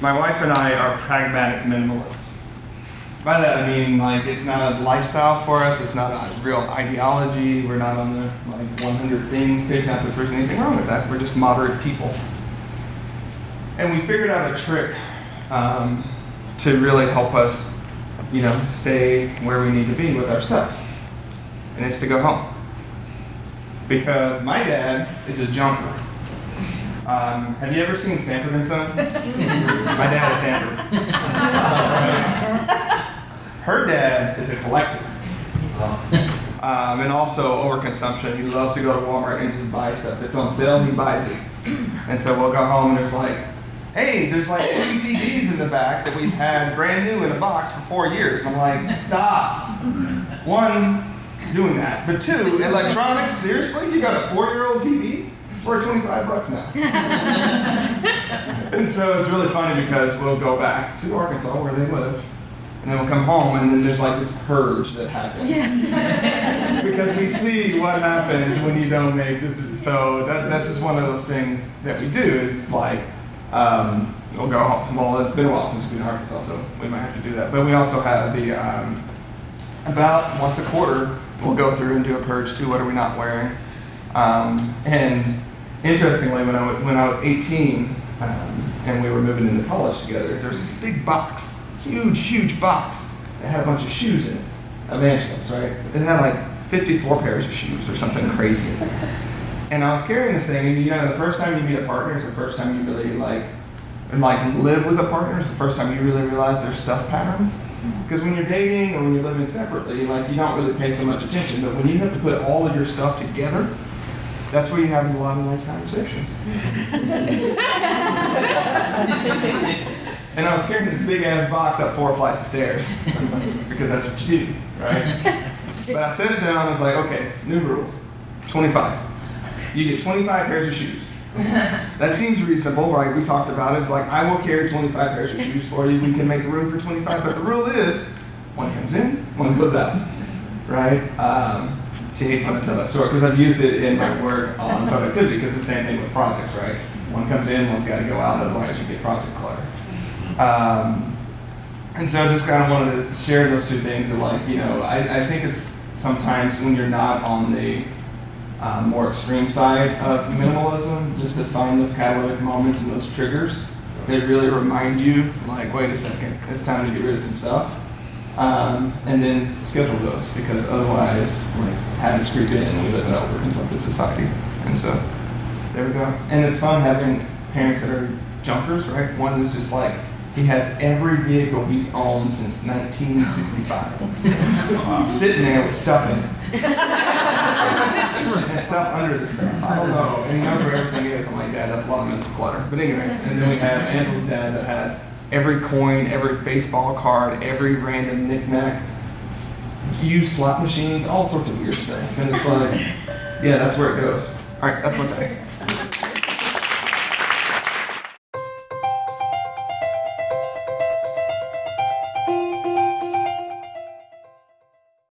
my wife and I are pragmatic minimalists. By that I mean like it's not a lifestyle for us. It's not a real ideology. We're not on the like 100 things page. Not that there's anything wrong with that. We're just moderate people. And we figured out a trick um, to really help us, you know, stay where we need to be with our stuff. And it's to go home. Because my dad is a jumper. Um, have you ever seen Sanford and Son? my dad is Sanford. Her dad is a collector. Um, and also overconsumption. He loves to go to Walmart and just buy stuff. It's on sale, he buys it. And so we'll go home and there's like, hey, there's like three TVs in the back that we've had brand new in a box for four years. I'm like, stop. One, doing that. But two, electronics, seriously? You got a four-year-old TV? It's worth 25 bucks now. and so it's really funny because we'll go back to Arkansas where they live. And then we'll come home and then there's like this purge that happens. because we see what happens when you don't make this. So that, that's just one of those things that we do is like, um, we'll go home. Well, it's been a while since we've been in Arkansas, so we might have to do that. But we also have the, um, about once a quarter, we'll go through and do a purge too. What are we not wearing? Um, and interestingly, when I, when I was 18 um, and we were moving into college together, there was this big box, huge, huge box that had a bunch of shoes in it. Evangelist, right? It had like 54 pairs of shoes or something crazy. And I was carrying this thing, and you know, the first time you meet a partner is the first time you really like, and like live with a partner is the first time you really realize their stuff patterns. Because when you're dating or when you're living separately, like you don't really pay so much attention. But when you have to put all of your stuff together, that's where you have a lot of nice conversations. and I was carrying this big ass box up four flights of stairs because that's what you do, right? But I set it down. I was like, okay, new rule, 25. You get 25 pairs of shoes. That seems reasonable, right? We talked about it. It's like, I will carry 25 pairs of shoes for you. We can make room for 25. But the rule is, one comes in, one goes out, right? Um, she hates when I that story because I've used it in my work on productivity because it's the same thing with projects, right? One comes in, one's got to go out, otherwise you get project clutter. Um, and so I just kind of wanted to share those two things. That like, you know, I, I think it's sometimes when you're not on the uh, more extreme side of minimalism, just to find those catalytic moments and those triggers. They really remind you, like, wait a second, it's time to get rid of some stuff. Um, and then schedule those because otherwise, like, habits creep in and we live in over consumptive society. And so, there we go. And it's fun having parents that are jumpers, right? One is just like, he has every vehicle he's owned since 1965. Sitting there with stuff in it. and stuff under the stuff. I don't know. And he knows where everything is. I'm like, Dad, that's a lot of mental clutter. But anyways, and then we have Ansel's dad that has every coin, every baseball card, every random knickknack, used slot machines, all sorts of weird stuff. And it's like, yeah, that's where it goes. All right, that's what's I.